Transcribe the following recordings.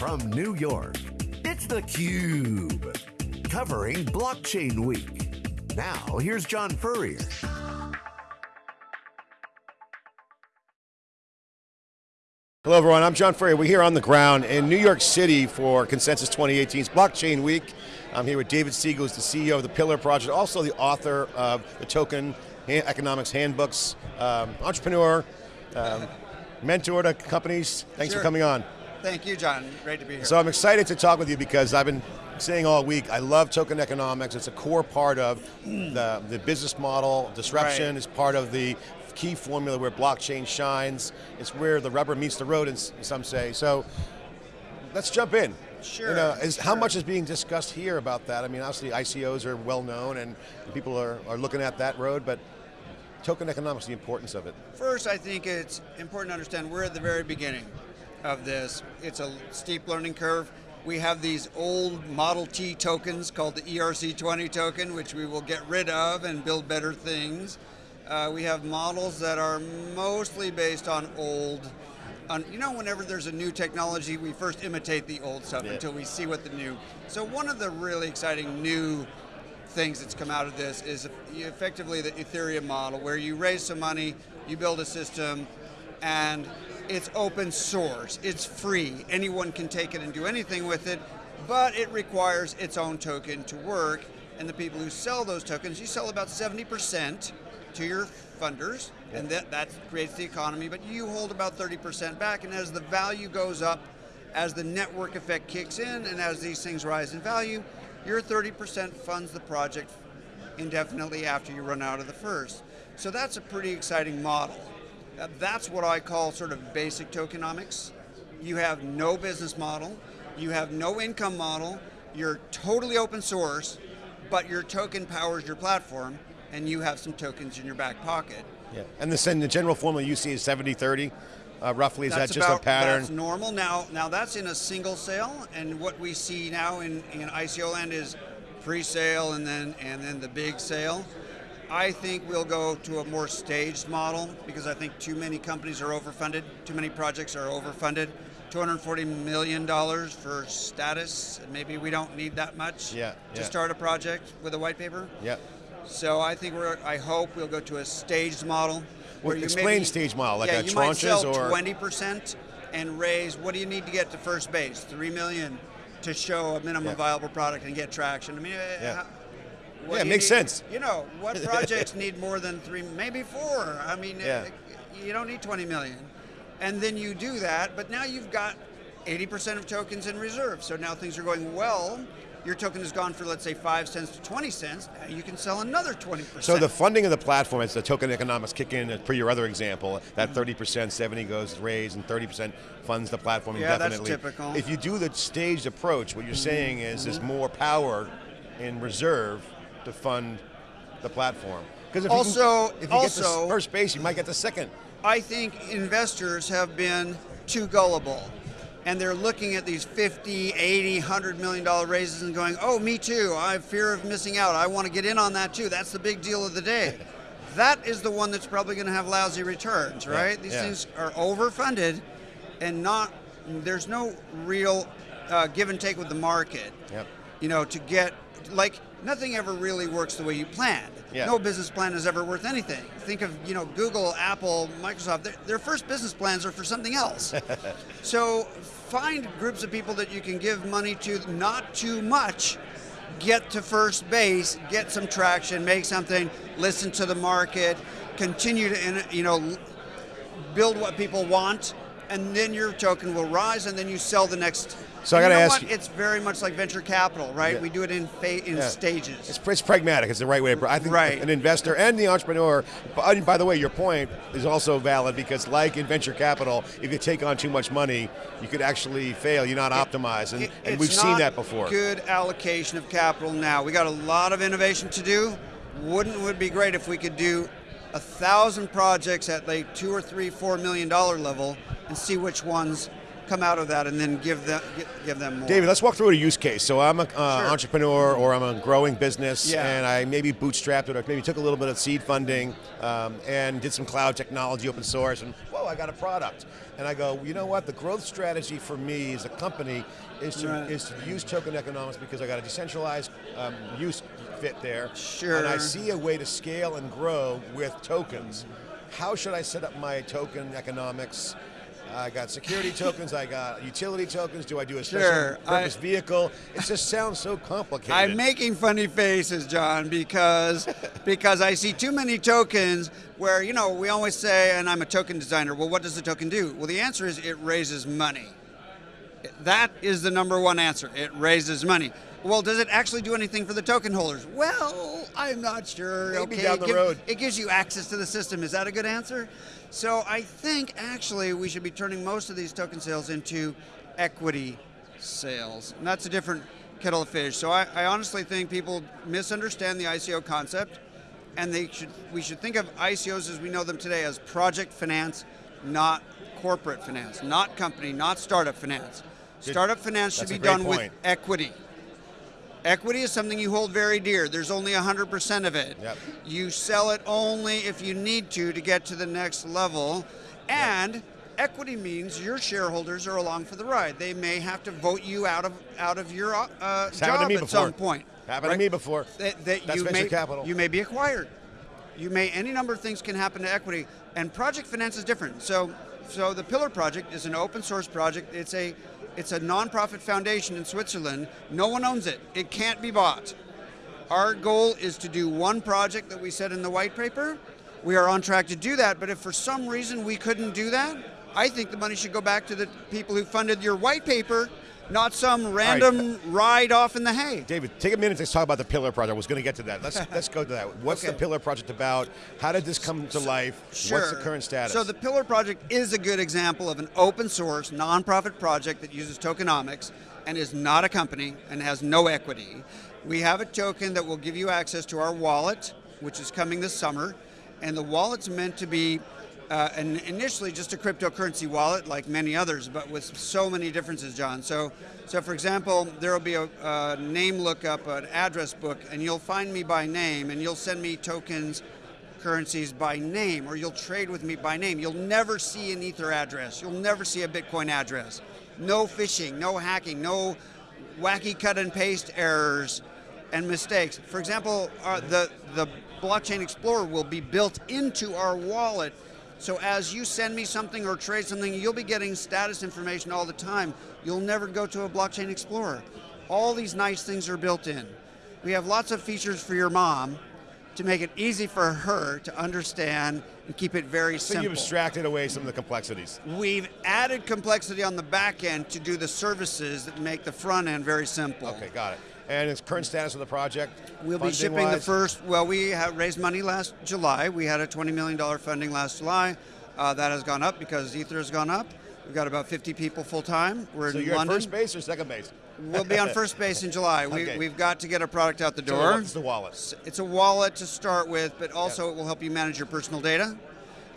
From New York, it's theCUBE. Covering Blockchain Week. Now, here's John Furrier. Hello everyone, I'm John Furrier. We're here on the ground in New York City for Consensus 2018's Blockchain Week. I'm here with David Siegel, who's the CEO of the Pillar Project, also the author of the Token Economics Handbooks, um, entrepreneur, um, mentor to companies. Thanks sure. for coming on. Thank you, John. Great to be here. So I'm excited to talk with you because I've been saying all week, I love token economics. It's a core part of the, the business model. Disruption right. is part of the key formula where blockchain shines. It's where the rubber meets the road, and some say. So let's jump in. Sure. You know, is, sure. How much is being discussed here about that? I mean, obviously ICOs are well known and people are, are looking at that road, but token economics, the importance of it. First, I think it's important to understand we're at the very beginning of this. It's a steep learning curve. We have these old Model T tokens called the ERC20 token, which we will get rid of and build better things. Uh, we have models that are mostly based on old on, you know, whenever there's a new technology, we first imitate the old stuff yeah. until we see what the new. So one of the really exciting new things that's come out of this is effectively the Ethereum model, where you raise some money, you build a system, and it's open source, it's free, anyone can take it and do anything with it, but it requires its own token to work, and the people who sell those tokens, you sell about 70% to your funders, and that, that creates the economy, but you hold about 30% back, and as the value goes up, as the network effect kicks in, and as these things rise in value, your 30% funds the project indefinitely after you run out of the first. So that's a pretty exciting model. That's what I call sort of basic tokenomics. You have no business model, you have no income model, you're totally open source, but your token powers your platform, and you have some tokens in your back pocket. Yeah, and the, the general formula you see is 70-30, uh, roughly, is that's that just about, a pattern? That's normal. Now, now that's in a single sale, and what we see now in, in ICO land is pre-sale and then and then the big sale. I think we'll go to a more staged model because I think too many companies are overfunded, too many projects are overfunded. $240 million for status, maybe we don't need that much yeah, to yeah. start a project with a white paper. Yeah. So I think we're, I hope we'll go to a staged model. Well, explain maybe, stage model, like yeah, a you tranches might sell or 20% and raise, what do you need to get to first base? Three million to show a minimum yeah. viable product and get traction. I mean, eh, yeah. how, yeah, it makes need, sense. You know, what projects need more than three, maybe four. I mean, yeah. you don't need 20 million. And then you do that, but now you've got 80% of tokens in reserve. So now things are going well. Your token has gone for, let's say, 5 cents to 20 cents. Now you can sell another 20%. So the funding of the platform, as the token economics kick in, per your other example, that mm-hmm. 30%, 70 goes raised, and 30% funds the platform yeah, indefinitely. that's typical. If you do the staged approach, what you're mm-hmm. saying is there's mm-hmm. more power in reserve to fund the platform. Because if also, you, can, if you also, get the first base, you might get the second. I think investors have been too gullible and they're looking at these 50, 80, 100 million dollar raises and going, oh, me too, I have fear of missing out. I want to get in on that too. That's the big deal of the day. that is the one that's probably going to have lousy returns, right? Yeah, These yeah. things are overfunded and not, there's no real uh, give and take with the market. Yep. You know, to get, like, nothing ever really works the way you planned. Yeah. No business plan is ever worth anything. Think of, you know, Google, Apple, Microsoft, their, their first business plans are for something else. so find groups of people that you can give money to, not too much, get to first base, get some traction, make something, listen to the market, continue to, you know, build what people want, and then your token will rise, and then you sell the next. So I got to ask what? you- It's very much like venture capital, right? Yeah. We do it in in Yeah. stages. It's, it's pragmatic. It's the right way. To, I think Right. an investor and the entrepreneur. By, by the way, your point is also valid because, like in venture capital, if you take on too much money, you could actually fail. You're not optimized, and, It- and we've seen that before. Good allocation of capital now. We got a lot of innovation to do. Wouldn't it would be great if we could do a thousand projects at like two or three, four million dollar level, and see which ones come out of that, and then give them give them more. David, let's walk through a use case. So I'm an uh, Sure. entrepreneur or I'm a growing business Yeah. and I maybe bootstrapped it or maybe took a little bit of seed funding um, and did some cloud technology, open source, and whoa, I got a product. And I go, you know what? The growth strategy for me as a company is to, Right. is to use token economics because I got a decentralized um, use fit there. Sure. And I see a way to scale and grow with tokens. How should I set up my token economics? I got security tokens, I got utility tokens. Do I do a special Sure, purpose I- vehicle? It just sounds so complicated. I'm making funny faces, John, because because I see too many tokens where you know we always say, and I'm a token designer. Well, what does the token do? Well, the answer is it raises money. That is the number one answer. It raises money. Well, does it actually do anything for the token holders? Well, I'm not sure. Maybe okay, down it the gives- road. it gives you access to the system. Is that a good answer? So I think actually we should be turning most of these token sales into equity sales. And that's a different kettle of fish. So I, I honestly think people misunderstand the ICO concept and they should we should think of ICOs as we know them today as project finance, not corporate finance, not company, not startup finance. Good. Startup finance should That's be done with equity. Equity is something you hold very dear. There's only 100% of it. Yep. You sell it only if you need to to get to the next level. And equity means your shareholders are along for the ride. They may have to vote you out of out of your uh, It's happened to job me at before. some point. Happened to me before. That, that That's you venture may, capital. You may be acquired. You may any number of things can happen to equity, and project finance is different. So, so the Pillar project is an open source project. It's a it's a nonprofit foundation in Switzerland. No one owns it. It can't be bought. Our goal is to do one project that we said in the white paper. We are on track to do that, but if for some reason we couldn't do that, I think the money should go back to the people who funded your white paper, not some random ride off in the hay. David, take a minute to talk about the Pillar Project. I was going to get to that. Let's let's go to that. What's the Pillar Project about? How did this come to life? Sure. What's the current status? So the Pillar Project is a good example of an open source nonprofit project that uses tokenomics and is not a company and has no equity. We have a token that will give you access to our wallet, which is coming this summer, and the wallet's meant to be uh, an, initially just a cryptocurrency wallet like many others, but with so many differences, John. So, so for example, there will be a, a name lookup, an address book, and you'll find me by name, and you'll send me tokens currencies by name or you'll trade with me by name. You'll never see an Ether address. You'll never see a Bitcoin address. No phishing, no hacking, no wacky cut and paste errors and mistakes. For example, uh, the, the Blockchain Explorer will be built into our wallet. So as you send me something or trade something, you'll be getting status information all the time. You'll never go to a Blockchain Explorer. All these nice things are built in. We have lots of features for your mom to make it easy for her to understand and keep it very so simple. you've abstracted away some of the complexities. We've added complexity on the back end to do the services that make the front end very simple. Okay, got it. And its current status of the project? We'll be shipping the first. Well, we have raised money last July. We had a $20 million funding last July. Uh, that has gone up because Ether has gone up. We've got about 50 people full time. We're So in you're London. first base or second base? We'll be on first base in July. We, Okay. We've got to get a product out the So door. what's the wallet? It's a wallet to start with, but also it will help you manage your personal data.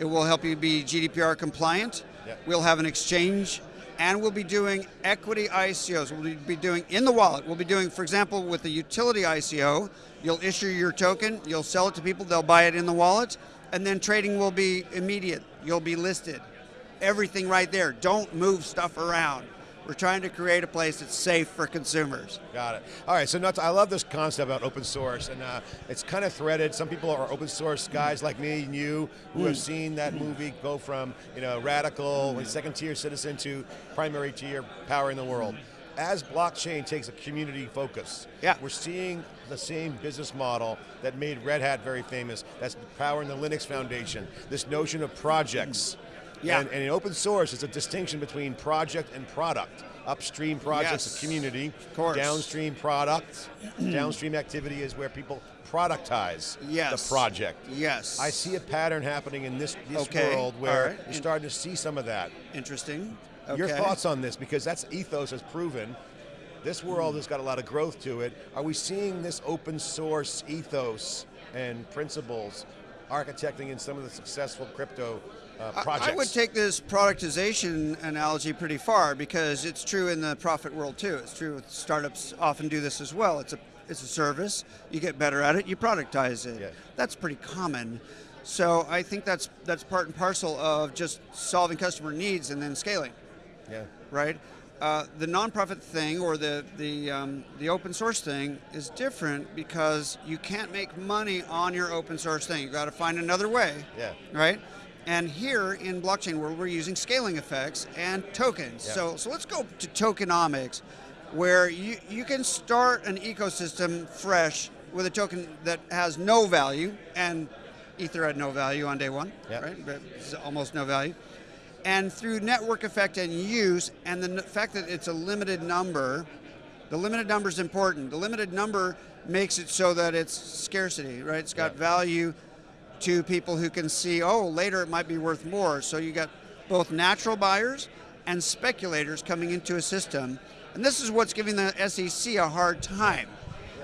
It will help you be GDPR compliant. Yep. We'll have an exchange, and we'll be doing equity ICOs. We'll be doing in the wallet. We'll be doing, for example, with the utility ICO, you'll issue your token, you'll sell it to people, they'll buy it in the wallet, and then trading will be immediate. You'll be listed. Everything right there. Don't move stuff around. We're trying to create a place that's safe for consumers. Got it. All right, so nuts, I love this concept about open source, and uh, it's kind of threaded. Some people are open source guys like me and you who Hmm. have seen that movie go from you know radical, second tier citizen to primary tier power in the world. As blockchain takes a community focus, Yeah. we're seeing the same business model that made Red Hat very famous. That's powering the Linux Foundation. This notion of projects. Yeah. And, and in open source, it's a distinction between project and product. Upstream projects, Yes. a community. course. Downstream product. downstream activity is where people productize Yes. the project. Yes. I see a pattern happening in this, this Okay. world where right. you're starting to see some of that. Interesting. Okay. Your thoughts on this, because that's ethos has proven. This world has got a lot of growth to it. Are we seeing this open source ethos and principles architecting in some of the successful crypto uh, I- projects? I would take this productization analogy pretty far because it's true in the profit world too. It's true with startups often do this as well. It's a it's a service. You get better at it. You productize it. That's pretty common. So I think that's that's part and parcel of just solving customer needs and then scaling, Yeah. right? Uh, the nonprofit thing or the the um, the open source thing is different because you can't make money on your open source thing. You got to find another way. Yeah. Right. And here in blockchain world, we're using scaling effects and tokens. Yeah. So so let's go to tokenomics, where you you can start an ecosystem fresh with a token that has no value and Ether had no value on day one, Yeah. right? But it's almost no value. And through network effect and use, and the fact that it's a limited number, the limited number is important. The limited number makes it so that it's scarcity, right? It's got Yeah. value to people who can see, oh, later it might be worth more. So you got both natural buyers and speculators coming into a system. And this is what's giving the SEC a hard time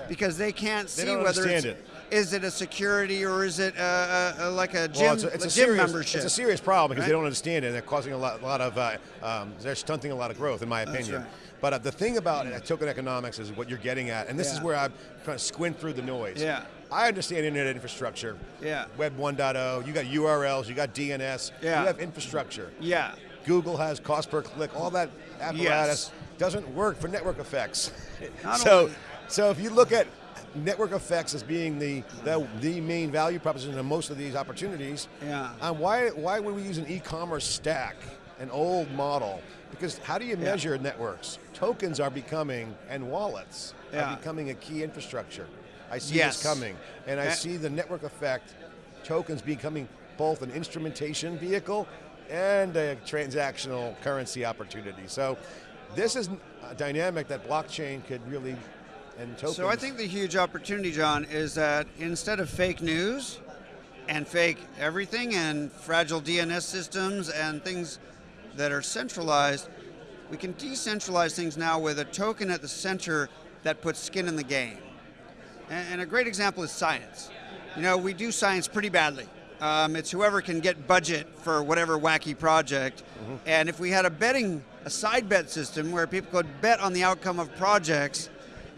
because they can't see don't whether it's, it. is it a security or is it uh uh like a gym, Well, it's a, it's a a gym serious, membership? It's a serious problem because they don't understand it. and They're causing a lot, lot of, uh, um, they're stunting a lot of growth, in my opinion. right. But uh, the thing about uh, token economics is what you're getting at, and this is where I'm trying to squint through the noise. Yeah. I understand internet infrastructure. Yeah. Web 1.0. You got URLs. You got DNS. Yeah. You have infrastructure. yeah. Google has cost per click. All that apparatus Yes. doesn't work for network effects. So, only- so if you look at network effects as being the, the the main value proposition of most of these opportunities, Yeah. um, why why would we use an e-commerce stack, an old model? Because how do you Yeah. measure networks? Tokens are becoming and wallets Yeah. are becoming a key infrastructure. I see Yes. this coming, and I Uh, see the network effect, tokens becoming both an instrumentation vehicle and a transactional currency opportunity. So, this is a dynamic that blockchain could really and tokens. So I think the huge opportunity, John, is that instead of fake news and fake everything and fragile DNS systems and things that are centralized, we can decentralize things now with a token at the center that puts skin in the game. And, and a great example is science. You know, we do science pretty badly. Um, it's whoever can get budget for whatever wacky project. And if we had a betting, a side bet system where people could bet on the outcome of projects,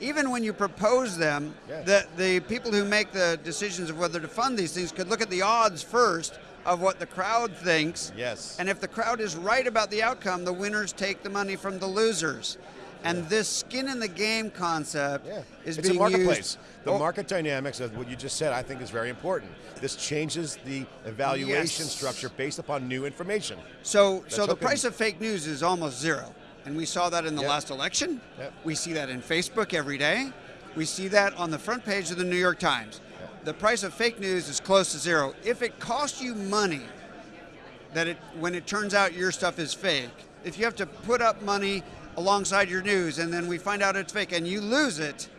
even when you propose them, Yeah. the, the people who make the decisions of whether to fund these things could look at the odds first of what the crowd thinks. Yes. And if the crowd is right about the outcome, the winners take the money from the losers. And this skin in the game concept Yeah, is it's being a marketplace. used. The Oh, market dynamics of what you just said, I think, is very important. This changes the evaluation Yes. structure based upon new information. So, so the price of fake news is almost zero, and we saw that in the Yep. last election. Yep. We see that in Facebook every day. We see that on the front page of the New York Times. The price of fake news is close to zero. If it costs you money, that it when it turns out your stuff is fake, if you have to put up money alongside your news and then we find out it's fake and you lose it,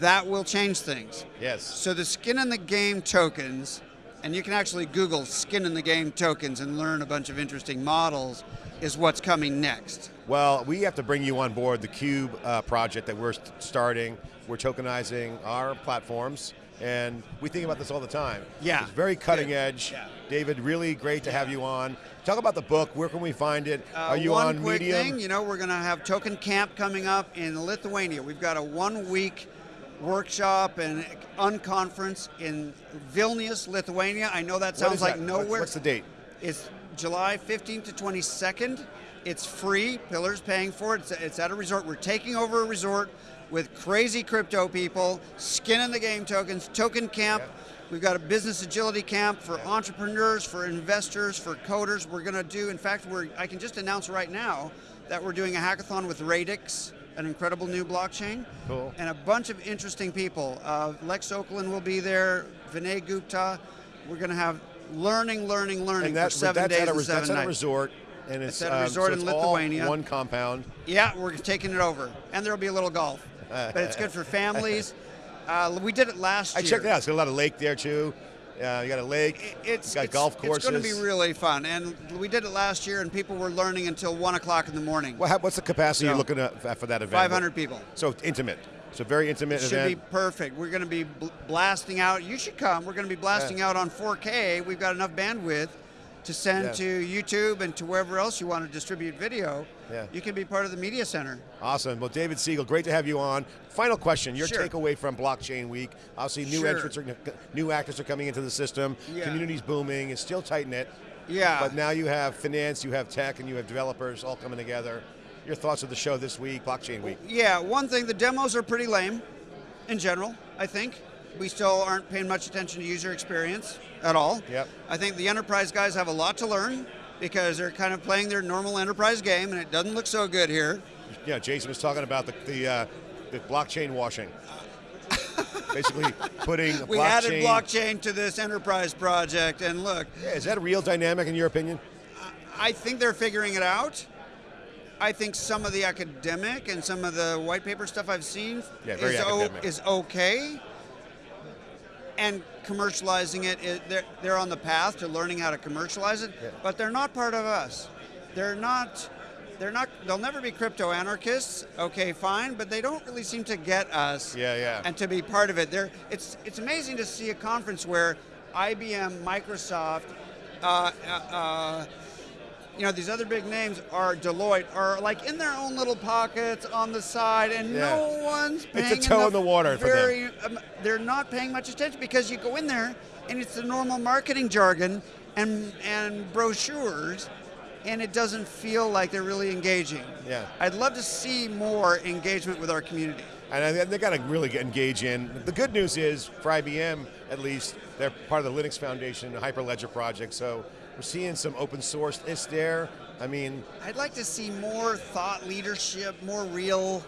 that will change things. Yes. So the skin in the game tokens, and you can actually Google skin in the game tokens and learn a bunch of interesting models, is what's coming next. Well, we have to bring you on board the Cube uh, project that we're starting. We're tokenizing our platforms, and we think about this all the time. Yeah. It's very cutting edge. Yeah. David, really great to have you on. Talk about the book. Where can we find it? Uh, Are you on quick Medium? thing, you know, we're going to have Token Camp coming up in Lithuania. We've got a one-week workshop and unconference in Vilnius, Lithuania. I know that sounds like that? nowhere. What's the date? It's July 15th to 22nd. It's free. Pillar's paying for it. It's at a resort. We're taking over a resort with crazy crypto people, skin in the game tokens, token camp. Yeah. We've got a business agility camp for entrepreneurs, for investors, for coders. We're going to do, in fact, we're, I can just announce right now that we're doing a hackathon with Radix, an incredible new blockchain. Cool. And a bunch of interesting people. Uh, Lex Oakland will be there, Vinay Gupta. We're going to have learning, learning, learning And that, for seven that's days at a, and seven that's at a resort, and it's, It's at a um, resort so in Lithuania. one compound. Yeah, we're taking it over, and there'll be a little golf, but it's good for families. Uh, we did it last I year. I checked it out. It's got a lot of lake there too. Uh, you got a lake. It's got it's, golf courses. It's going to be really fun, and we did it last year, and people were learning until one o'clock in the morning. Well, how- what's the capacity So- you're looking at for that event? 500 people. So intimate. So very intimate It should be perfect. We're going to be bl- blasting out. You should come. We're going to be blasting out on 4K. We've got enough bandwidth to send Yeah. to YouTube and to wherever else you want to distribute video, Yeah. you can be part of the media center. Awesome. Well, David Siegel, great to have you on. Final question: Your Sure. takeaway from Blockchain Week? Obviously, new Sure. entrants, are, new actors are coming into the system. Yeah. Community's booming. It's still tight knit. Yeah. But now you have finance, you have tech, and you have developers all coming together. Your thoughts of the show this week, Blockchain Week? Yeah, one thing, the demos are pretty lame in general, I think. We still aren't paying much attention to user experience at all. Yep. I think the enterprise guys have a lot to learn because they're kind of playing their normal enterprise game and it doesn't look so good here. Yeah, Jason was talking about the the, uh, the blockchain washing. Basically, putting a We blockchain. added blockchain to this enterprise project and look, Yeah, is that a real dynamic in your opinion? I think they're figuring it out. I think some of the academic and some of the white paper stuff I've seen Yeah, is, is okay. And commercializing it, it they're, they're on the path to learning how to commercialize it, Yeah. but they're not part of us. They're not. They're not. They'll never be crypto anarchists. Okay, fine, but they don't really seem to get us. Yeah, yeah. And to be part of it, they're, it's it's amazing to see a conference where IBM, Microsoft, uh, uh, uh, you know, these other big names are Deloitte are like in their own little pockets on the side, and Yeah. no one's paying. It's a toe in the water for them. very, Um, they're not paying much attention because you go in there and it's the normal marketing jargon and and brochures, and it doesn't feel like they're really engaging. Yeah. I'd love to see more engagement with our community. And I- they got to really engage in. The good news is, for IBM at least, they're part of the Linux Foundation, Hyperledger project. So we're seeing some open source is there. I mean, I'd like to see more thought leadership, more real,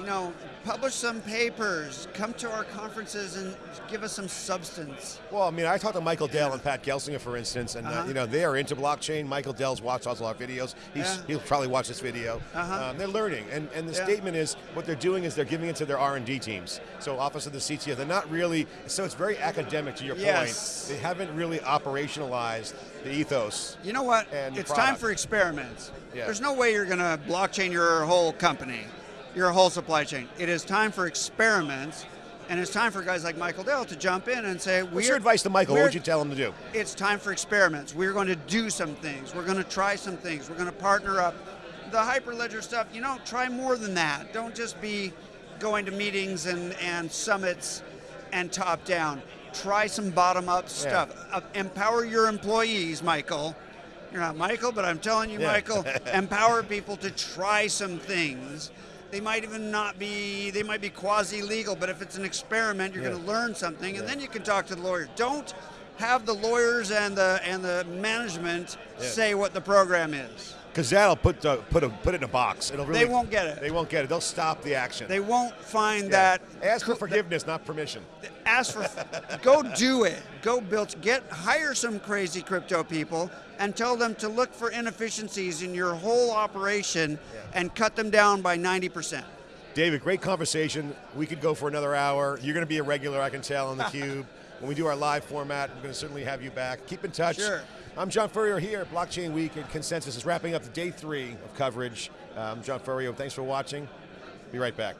you know, publish some papers, come to our conferences and give us some substance. well, I mean, I talked to Michael Dell and Pat Gelsinger, for instance, and uh, Uh-huh. you know they are into blockchain. Michael Dell's watched all our videos. He's, Yeah. He'll probably watch this video. Uh-huh. Um, they're learning, and, and the Yeah. statement is what they're doing is they're giving it to their R and D teams. So Office of the CTO, they're not really. So it's very academic. To your Yes. point, they haven't really operationalized the ethos. You know what? It's time for experiments. Yeah. There's no way you're going to blockchain your whole company, your whole supply chain. It is time for experiments, and it's time for guys like Michael Dell to jump in and say, What's your advice to Michael? What would you tell him to do? it's time for experiments. We're going to do some things. We're going to try some things. We're going to partner up. The Hyperledger stuff, you know, try more than that. Don't just be going to meetings and, and summits and top down. Try some bottom up stuff. Uh, empower your employees, Michael. You're not Michael, but I'm telling you, Yeah. Michael, empower people to try some things. They might even not be, they might be quasi legal, but if it's an experiment, you're Yeah. going to learn something, and then you can talk to the lawyers. Don't have the lawyers and the and the management Yeah. say what the program is. Because that'll put the, put a, put it in a box. It'll really, They won't get it. They won't get it. They'll stop the action. They won't find Yeah. that. Ask for forgiveness, not permission. Ask for go do it go build get hire some crazy crypto people and tell them to look for inefficiencies in your whole operation and cut them down by 90% David, great conversation. We could go for another hour. You're going to be a regular, I can tell, on the Cube. when we do our live format, we're going to certainly have you back. Keep in touch. Sure. I'm John Furrier here at Blockchain Week, and Consensus is wrapping up the day three of coverage. I'm John Furrier. Thanks for watching. Be right back.